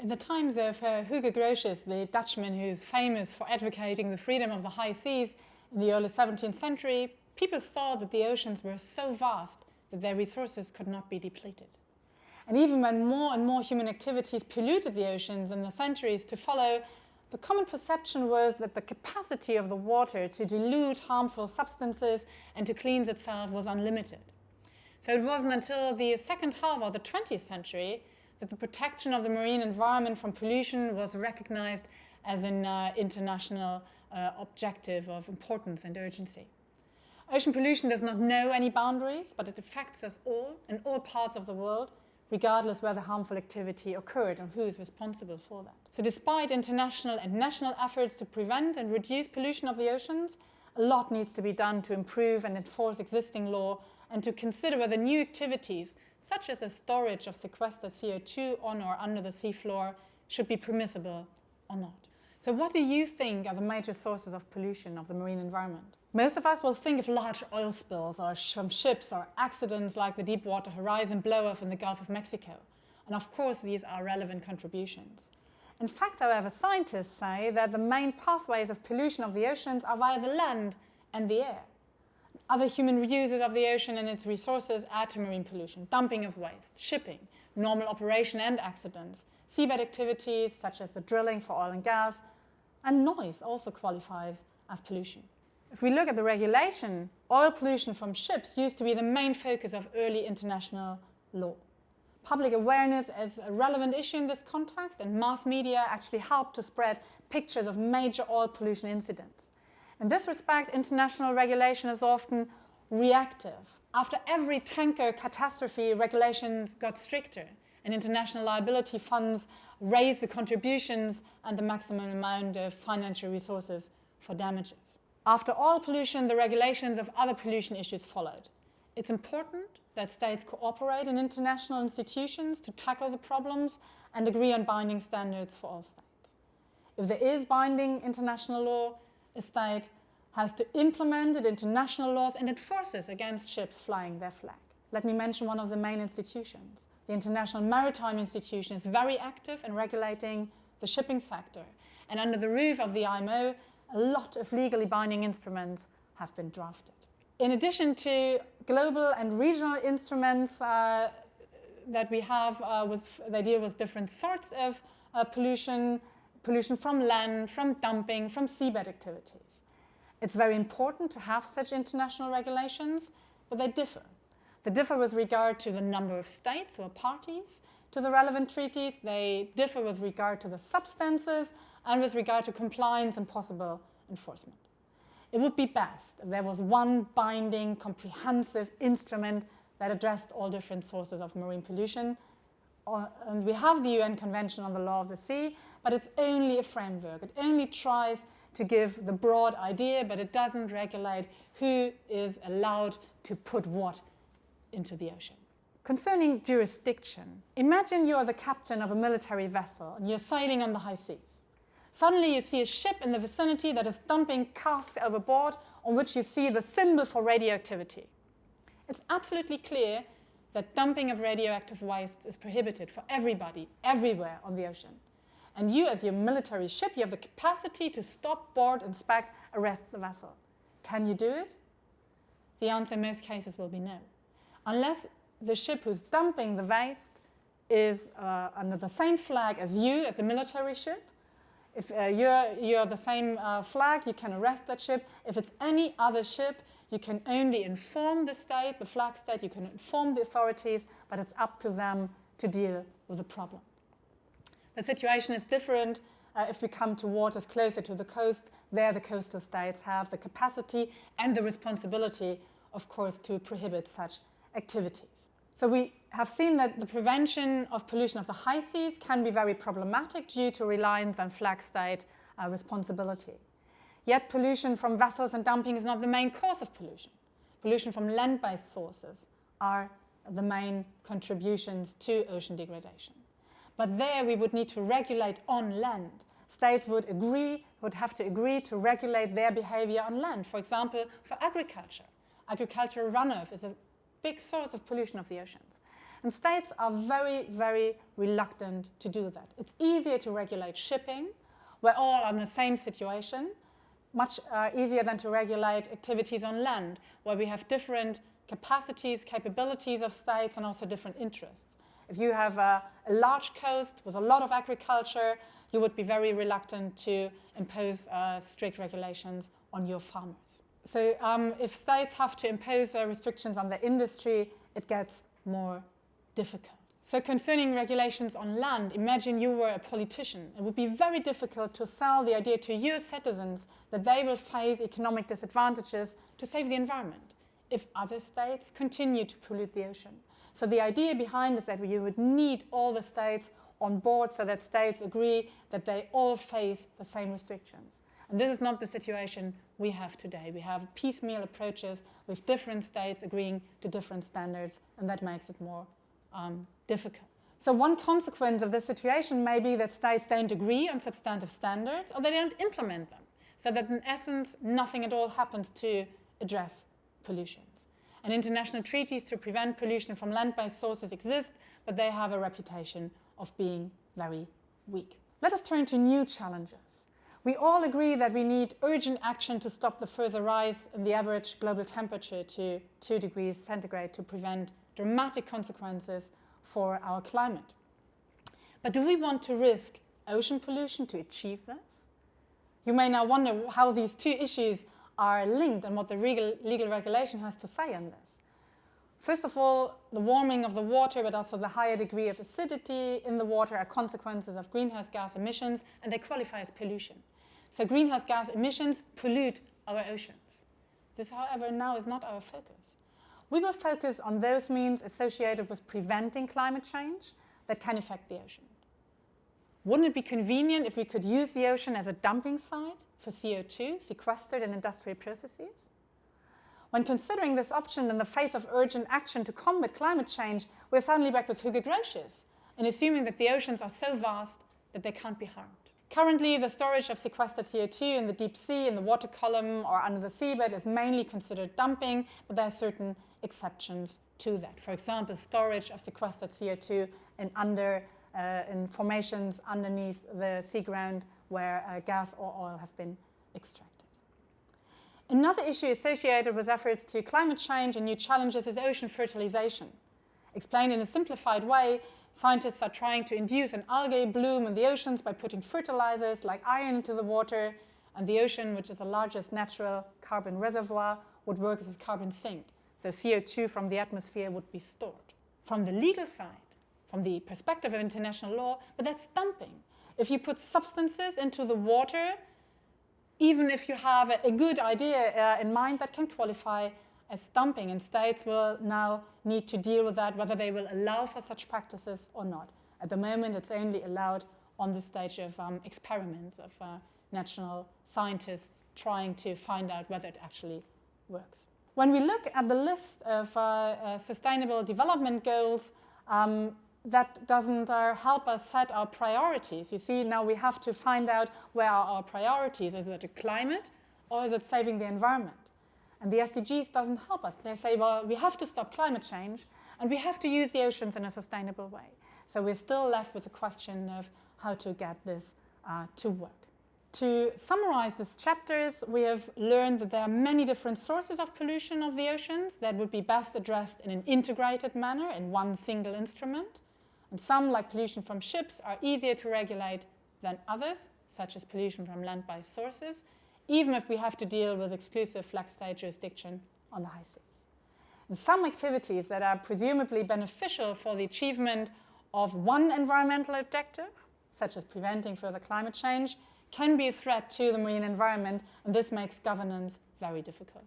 In the times of uh, Hugo Grotius, the Dutchman who's famous for advocating the freedom of the high seas in the early 17th century, people thought that the oceans were so vast that their resources could not be depleted. And even when more and more human activities polluted the oceans in the centuries to follow, the common perception was that the capacity of the water to dilute harmful substances and to cleanse itself was unlimited. So it wasn't until the second half of the 20th century that the protection of the marine environment from pollution was recognized as an uh, international uh, objective of importance and urgency. Ocean pollution does not know any boundaries, but it affects us all in all parts of the world, regardless where the harmful activity occurred and who is responsible for that. So despite international and national efforts to prevent and reduce pollution of the oceans, a lot needs to be done to improve and enforce existing law and to consider whether new activities such as the storage of sequestered CO2 on or under the seafloor, should be permissible or not. So what do you think are the major sources of pollution of the marine environment? Most of us will think of large oil spills or sh from ships or accidents like the Deepwater Horizon blow-off in the Gulf of Mexico. And of course, these are relevant contributions. In fact, however, scientists say that the main pathways of pollution of the oceans are via the land and the air. Other human uses of the ocean and its resources add to marine pollution, dumping of waste, shipping, normal operation and accidents, seabed activities such as the drilling for oil and gas, and noise also qualifies as pollution. If we look at the regulation, oil pollution from ships used to be the main focus of early international law. Public awareness is a relevant issue in this context, and mass media actually helped to spread pictures of major oil pollution incidents. In this respect, international regulation is often reactive. After every tanker catastrophe, regulations got stricter and international liability funds raised the contributions and the maximum amount of financial resources for damages. After oil pollution, the regulations of other pollution issues followed. It's important that states cooperate in international institutions to tackle the problems and agree on binding standards for all states. If there is binding international law, state has to implement it into national laws and enforces against ships flying their flag. Let me mention one of the main institutions. The International Maritime Institution is very active in regulating the shipping sector. And under the roof of the IMO, a lot of legally binding instruments have been drafted. In addition to global and regional instruments uh, that we have, uh, with, they deal with different sorts of uh, pollution, pollution from land, from dumping, from seabed activities. It's very important to have such international regulations, but they differ. They differ with regard to the number of states or parties to the relevant treaties. They differ with regard to the substances and with regard to compliance and possible enforcement. It would be best if there was one binding, comprehensive instrument that addressed all different sources of marine pollution. Uh, and we have the UN Convention on the Law of the Sea, but it's only a framework. It only tries to give the broad idea, but it doesn't regulate who is allowed to put what into the ocean. Concerning jurisdiction, imagine you're the captain of a military vessel and you're sailing on the high seas. Suddenly you see a ship in the vicinity that is dumping cast overboard on which you see the symbol for radioactivity. It's absolutely clear that dumping of radioactive waste is prohibited for everybody, everywhere on the ocean. And you, as your military ship, you have the capacity to stop, board, inspect, arrest the vessel. Can you do it? The answer in most cases will be no. Unless the ship who's dumping the waste is uh, under the same flag as you, as a military ship. If uh, you're, you're the same uh, flag, you can arrest that ship. If it's any other ship, you can only inform the state, the flag state, you can inform the authorities, but it's up to them to deal with the problem. The situation is different uh, if we come to waters closer to the coast. There the coastal states have the capacity and the responsibility, of course, to prohibit such activities. So we have seen that the prevention of pollution of the high seas can be very problematic due to reliance on flag state uh, responsibility. Yet pollution from vessels and dumping is not the main cause of pollution. Pollution from land-based sources are the main contributions to ocean degradation. But there we would need to regulate on land. States would agree, would have to agree to regulate their behavior on land. For example, for agriculture. Agricultural runoff is a big source of pollution of the oceans. And states are very, very reluctant to do that. It's easier to regulate shipping. We're all in the same situation. Much uh, easier than to regulate activities on land, where we have different capacities, capabilities of states, and also different interests. If you have a, a large coast with a lot of agriculture, you would be very reluctant to impose uh, strict regulations on your farmers. So um, if states have to impose uh, restrictions on their industry, it gets more difficult. So concerning regulations on land, imagine you were a politician. It would be very difficult to sell the idea to your citizens that they will face economic disadvantages to save the environment if other states continue to pollute the ocean. So the idea behind is that you would need all the states on board so that states agree that they all face the same restrictions. And this is not the situation we have today. We have piecemeal approaches with different states agreeing to different standards, and that makes it more um, difficult. So one consequence of this situation may be that states don't agree on substantive standards or they don't implement them. So that in essence, nothing at all happens to address pollutions. And international treaties to prevent pollution from land-based sources exist, but they have a reputation of being very weak. Let us turn to new challenges. We all agree that we need urgent action to stop the further rise in the average global temperature to 2 degrees centigrade to prevent dramatic consequences for our climate. But do we want to risk ocean pollution to achieve this? You may now wonder how these two issues are linked and what the legal, legal regulation has to say on this. First of all, the warming of the water, but also the higher degree of acidity in the water are consequences of greenhouse gas emissions, and they qualify as pollution. So greenhouse gas emissions pollute our oceans. This, however, now is not our focus. We will focus on those means associated with preventing climate change that can affect the ocean. Wouldn't it be convenient if we could use the ocean as a dumping site for CO2 sequestered in industrial processes? When considering this option in the face of urgent action to combat climate change, we're suddenly back with Hugo Grotius in assuming that the oceans are so vast that they can't be harmed. Currently, the storage of sequestered CO2 in the deep sea, in the water column, or under the seabed is mainly considered dumping, but there are certain exceptions to that. For example, storage of sequestered CO2 in, under, in formations underneath the sea ground where uh, gas or oil have been extracted. Another issue associated with efforts to climate change and new challenges is ocean fertilization. Explained in a simplified way, scientists are trying to induce an algae bloom in the oceans by putting fertilizers like iron into the water, and the ocean, which is the largest natural carbon reservoir, would work as a carbon sink. So CO2 from the atmosphere would be stored. From the legal side, from the perspective of international law, but that's dumping. If you put substances into the water even if you have a, a good idea uh, in mind, that can qualify as dumping, and states will now need to deal with that, whether they will allow for such practices or not. At the moment, it's only allowed on the stage of um, experiments of uh, national scientists trying to find out whether it actually works. When we look at the list of uh, uh, sustainable development goals, um, that doesn't uh, help us set our priorities. You see, now we have to find out where are our priorities. Is it climate or is it saving the environment? And the SDGs doesn't help us. They say, well, we have to stop climate change and we have to use the oceans in a sustainable way. So we're still left with the question of how to get this uh, to work. To summarize these chapters, we have learned that there are many different sources of pollution of the oceans that would be best addressed in an integrated manner in one single instrument. And some, like pollution from ships, are easier to regulate than others, such as pollution from land-based sources, even if we have to deal with exclusive flag state jurisdiction on the high seas. And some activities that are presumably beneficial for the achievement of one environmental objective, such as preventing further climate change, can be a threat to the marine environment, and this makes governance very difficult.